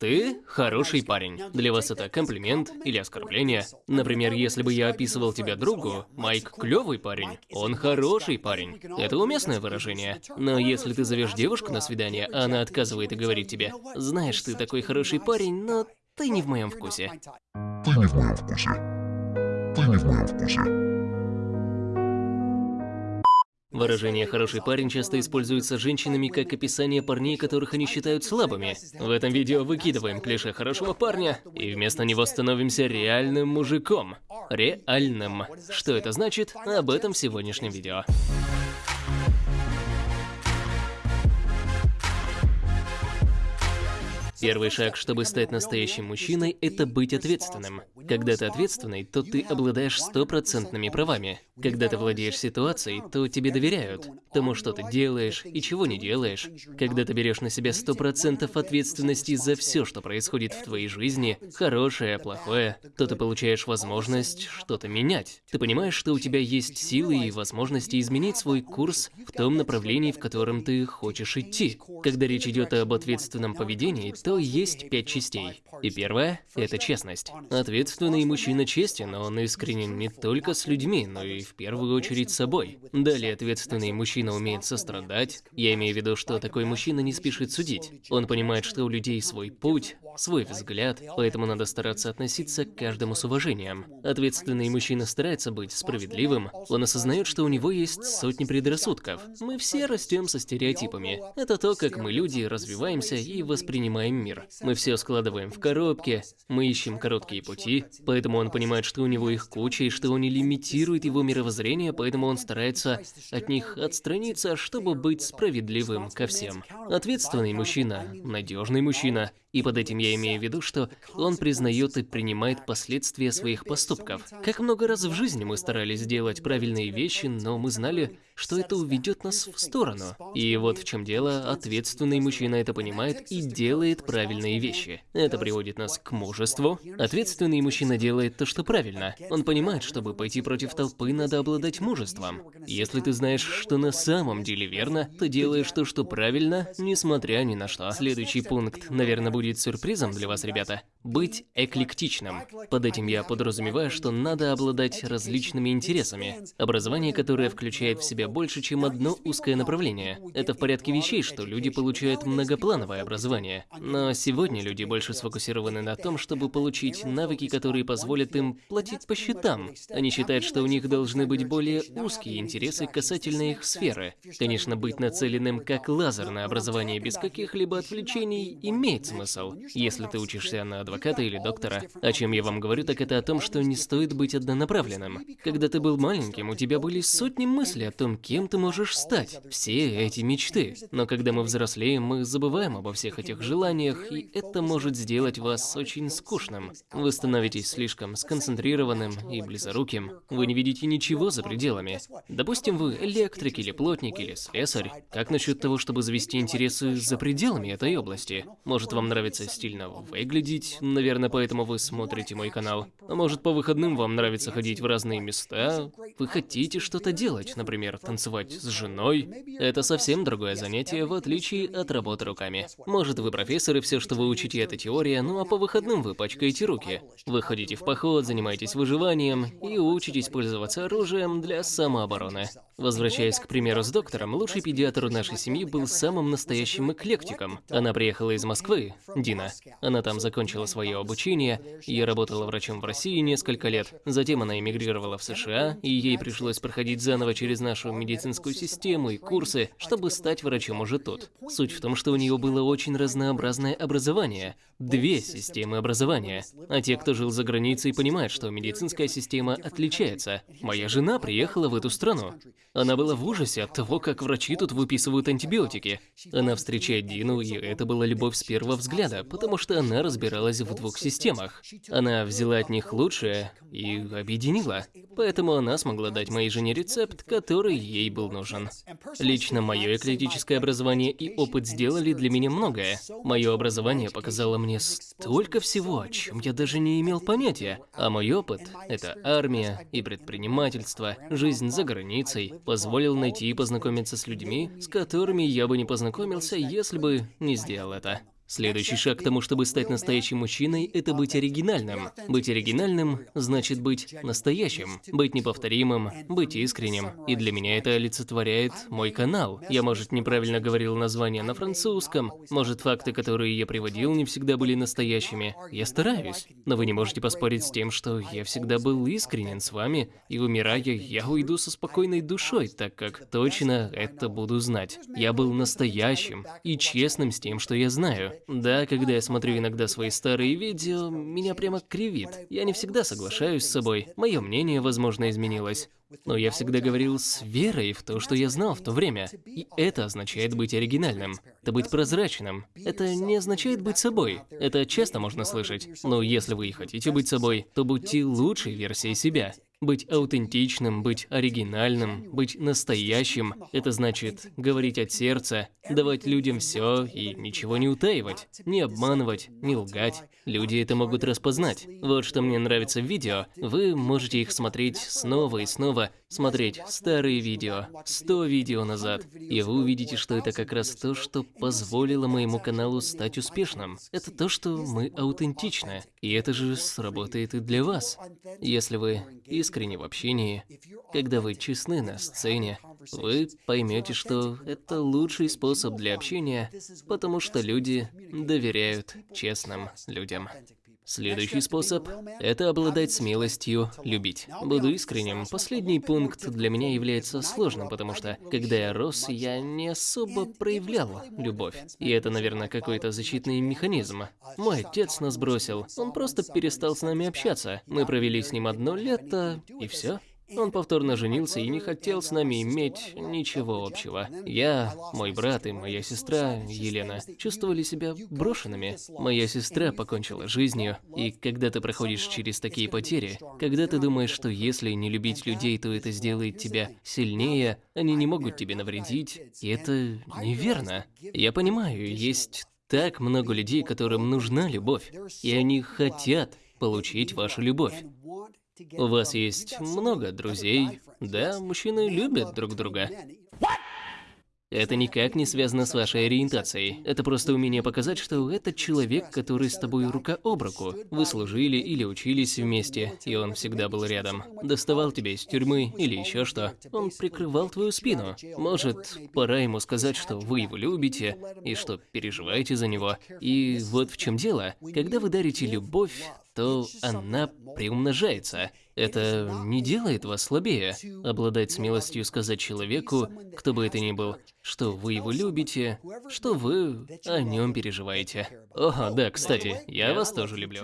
Ты хороший парень. Для вас это комплимент или оскорбление. Например, если бы я описывал тебя другу, Майк клевый парень, он хороший парень. Это уместное выражение. Но если ты зовешь девушку на свидание, а она отказывает и говорит тебе, знаешь, ты такой хороший парень, но ты не в моем вкусе. Ты не в моем вкусе. Ты не в моем вкусе. Выражение «хороший парень» часто используется женщинами как описание парней, которых они считают слабыми. В этом видео выкидываем клише хорошего парня и вместо него становимся реальным мужиком. Реальным. Что это значит? Об этом в сегодняшнем видео. Первый шаг, чтобы стать настоящим мужчиной, это быть ответственным. Когда ты ответственный, то ты обладаешь стопроцентными правами. Когда ты владеешь ситуацией, то тебе доверяют. Тому, что ты делаешь и чего не делаешь. Когда ты берешь на себя сто процентов ответственности за все, что происходит в твоей жизни, хорошее, плохое, то ты получаешь возможность что-то менять. Ты понимаешь, что у тебя есть силы и возможности изменить свой курс в том направлении, в котором ты хочешь идти. Когда речь идет об ответственном поведении, то есть пять частей. И первое – это честность. Ответственный мужчина честен, он искренен не только с людьми, но и в первую очередь с собой. Далее ответственный мужчина умеет сострадать. Я имею в виду, что такой мужчина не спешит судить. Он понимает, что у людей свой путь, свой взгляд, поэтому надо стараться относиться к каждому с уважением. Ответственный мужчина старается быть справедливым, он осознает, что у него есть сотни предрассудков. Мы все растем со стереотипами. Это то, как мы, люди, развиваемся и воспринимаем мир. Мы все складываем в коробки, мы ищем короткие пути, поэтому он понимает, что у него их куча и что он не лимитирует его мировоззрение, поэтому он старается от них отстраниться, чтобы быть справедливым ко всем. Ответственный мужчина, надежный мужчина, и под этим я имею в виду, что он признает и принимает последствия своих поступков. Как много раз в жизни мы старались сделать правильные вещи, но мы знали, что это уведет нас в сторону. И вот в чем дело, ответственный мужчина это понимает и делает правильные вещи. Это приводит нас к мужеству. Ответственный мужчина делает то, что правильно. Он понимает, чтобы пойти против толпы, надо обладать мужеством. Если ты знаешь, что на самом деле верно, то делаешь то, что правильно, несмотря ни на что. Следующий пункт, наверное, будет сюрпризом для вас, ребята. Быть эклектичным. Под этим я подразумеваю, что надо обладать различными интересами. Образование, которое включает в себя больше, чем одно узкое направление. Это в порядке вещей, что люди получают многоплановое образование. Но сегодня люди больше сфокусированы на том, чтобы получить навыки, которые позволят им платить по счетам. Они считают, что у них должны быть более узкие интересы касательно их сферы. Конечно, быть нацеленным как лазерное образование без каких-либо отвлечений имеет смысл, если ты учишься на адвоката или доктора. О чем я вам говорю, так это о том, что не стоит быть однонаправленным. Когда ты был маленьким, у тебя были сотни мыслей о том, кем ты можешь стать. Все эти мечты. Но когда мы взрослеем, мы забываем обо всех этих желаниях, и это может сделать вас очень скучным. Вы становитесь слишком сконцентрированным и близоруким. Вы не видите ничего за пределами. Допустим, вы электрик или плотник или слесарь. Как насчет того, чтобы завести интересы за пределами этой области? Может, вам нравится стильно выглядеть, наверное, поэтому вы смотрите мой канал. А может, по выходным вам нравится ходить в разные места? Вы хотите что-то делать, например, танцевать с женой? Это совсем другое занятие, в отличие от работы руками. Может, вы профессор, и все, что вы учите, это теория, ну а по выходным вы пачкаете руки. Вы ходите в поход, занимаетесь выживанием и учитесь пользоваться оружием для самообороны. Возвращаясь к примеру с доктором, лучший педиатр нашей семьи был самым настоящим эклектиком. Она приехала из Москвы, Дина. Она там закончила свое обучение, и работала врачом в России несколько лет. Затем она эмигрировала в США, и ей пришлось проходить заново через нашу медицинскую систему и курсы, чтобы стать врачом уже тут. Суть в том, что у нее было очень разнообразное образование. Две системы образования. А те, кто жил за границей, понимают, что медицинская система отличается. Моя жена приехала в эту страну. Она была в ужасе от того, как врачи тут выписывают антибиотики. Она встречает Дину, и это была любовь с первого взгляда, потому что она разбиралась в двух системах. Она взяла от них лучшее и объединила. Поэтому она смогла дать моей жене рецепт, который ей был нужен. Лично мое эклетическое образование и опыт сделали для меня многое. Мое образование показало мне столько всего, о чем я даже не имел понятия. А мой опыт – это армия и предпринимательство, жизнь за границей, позволил найти и познакомиться с людьми, с которыми я бы не познакомился, если бы не сделал это. Следующий шаг к тому, чтобы стать настоящим мужчиной, это быть оригинальным. Быть оригинальным значит быть настоящим, быть неповторимым, быть искренним. И для меня это олицетворяет мой канал. Я, может, неправильно говорил название на французском, может, факты, которые я приводил, не всегда были настоящими. Я стараюсь. Но вы не можете поспорить с тем, что я всегда был искренен с вами, и умирая, я уйду со спокойной душой, так как точно это буду знать. Я был настоящим и честным с тем, что я знаю. Да, когда я смотрю иногда свои старые видео, меня прямо кривит. Я не всегда соглашаюсь с собой, мое мнение, возможно, изменилось. Но я всегда говорил с верой в то, что я знал в то время. И это означает быть оригинальным. Это быть прозрачным. Это не означает быть собой. Это часто можно слышать. Но если вы и хотите быть собой, то будьте лучшей версией себя. Быть аутентичным, быть оригинальным, быть настоящим – это значит говорить от сердца, давать людям все и ничего не утаивать, не обманывать, не лгать. Люди это могут распознать. Вот что мне нравится в видео. Вы можете их смотреть снова и снова, смотреть старые видео, 100 видео назад, и вы увидите, что это как раз то, что позволило моему каналу стать успешным. Это то, что мы аутентичны, и это же сработает и для вас. Если вы искренне в общении, когда вы честны на сцене, вы поймете, что это лучший способ для общения, потому что люди доверяют честным людям. Следующий способ – это обладать смелостью любить. Буду искренним, последний пункт для меня является сложным, потому что, когда я рос, я не особо проявлял любовь. И это, наверное, какой-то защитный механизм. Мой отец нас бросил, он просто перестал с нами общаться. Мы провели с ним одно лето, и все. Он повторно женился и не хотел с нами иметь ничего общего. Я, мой брат и моя сестра, Елена, чувствовали себя брошенными. Моя сестра покончила жизнью, и когда ты проходишь через такие потери, когда ты думаешь, что если не любить людей, то это сделает тебя сильнее, они не могут тебе навредить, и это неверно. Я понимаю, есть так много людей, которым нужна любовь, и они хотят получить вашу любовь. У вас есть много друзей. Да, мужчины любят друг друга. Это никак не связано с вашей ориентацией. Это просто умение показать, что это человек, который с тобой рука об руку. Вы служили или учились вместе, и он всегда был рядом. Доставал тебя из тюрьмы или еще что. Он прикрывал твою спину. Может, пора ему сказать, что вы его любите и что переживаете за него. И вот в чем дело. Когда вы дарите любовь, то она приумножается. Это не делает вас слабее. Обладать смелостью сказать человеку, кто бы это ни был, что вы его любите, что вы о нем переживаете. О, да, кстати, я вас тоже люблю.